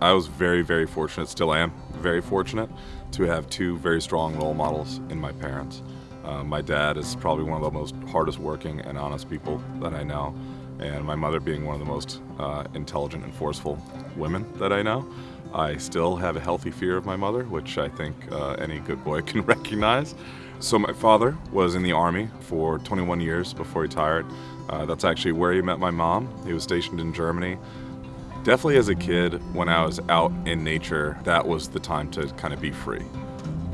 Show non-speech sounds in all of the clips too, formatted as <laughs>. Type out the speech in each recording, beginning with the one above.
I was very, very fortunate, still am very fortunate, to have two very strong role models in my parents. Uh, my dad is probably one of the most hardest working and honest people that I know, and my mother being one of the most uh, intelligent and forceful women that I know. I still have a healthy fear of my mother, which I think uh, any good boy <laughs> can recognize. So my father was in the Army for 21 years before he retired. Uh, that's actually where he met my mom. He was stationed in Germany. Definitely as a kid, when I was out in nature, that was the time to kind of be free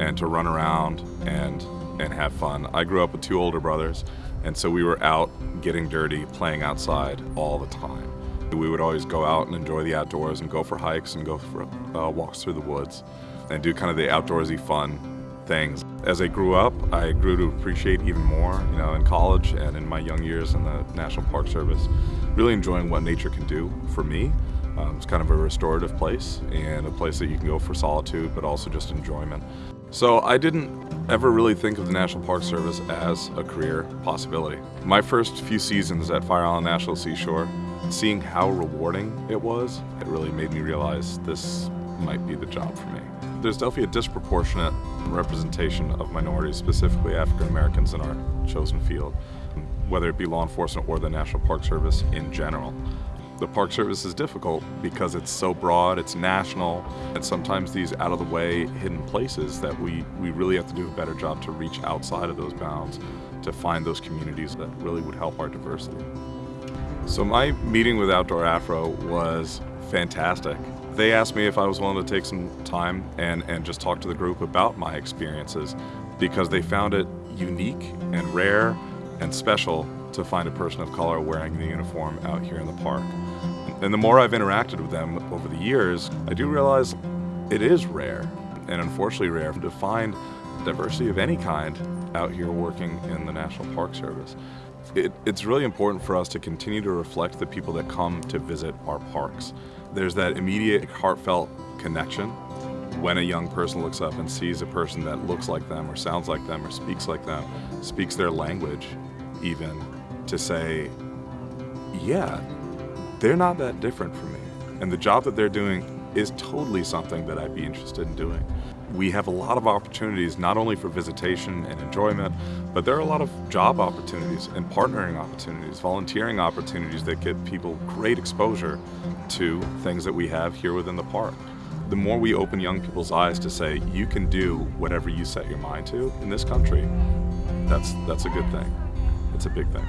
and to run around and, and have fun. I grew up with two older brothers, and so we were out getting dirty, playing outside all the time. We would always go out and enjoy the outdoors and go for hikes and go for uh, walks through the woods and do kind of the outdoorsy fun things. As I grew up, I grew to appreciate even more, you know, in college and in my young years in the National Park Service, really enjoying what nature can do for me. Um, it's kind of a restorative place and a place that you can go for solitude, but also just enjoyment. So I didn't ever really think of the National Park Service as a career possibility. My first few seasons at Fire Island National Seashore, seeing how rewarding it was, it really made me realize this might be the job for me. There's definitely a disproportionate representation of minorities, specifically African Americans in our chosen field, whether it be law enforcement or the National Park Service in general. The Park Service is difficult because it's so broad, it's national, and sometimes these out of the way hidden places that we, we really have to do a better job to reach outside of those bounds to find those communities that really would help our diversity. So my meeting with Outdoor Afro was fantastic. They asked me if I was willing to take some time and, and just talk to the group about my experiences because they found it unique and rare and special to find a person of color wearing the uniform out here in the park. And the more I've interacted with them over the years, I do realize it is rare, and unfortunately rare, to find diversity of any kind out here working in the National Park Service. It, it's really important for us to continue to reflect the people that come to visit our parks. There's that immediate heartfelt connection when a young person looks up and sees a person that looks like them or sounds like them or speaks like them, speaks their language even, to say, yeah, they're not that different from me. And the job that they're doing is totally something that I'd be interested in doing. We have a lot of opportunities, not only for visitation and enjoyment, but there are a lot of job opportunities and partnering opportunities, volunteering opportunities that give people great exposure to things that we have here within the park. The more we open young people's eyes to say, you can do whatever you set your mind to in this country, that's, that's a good thing. It's a big thing.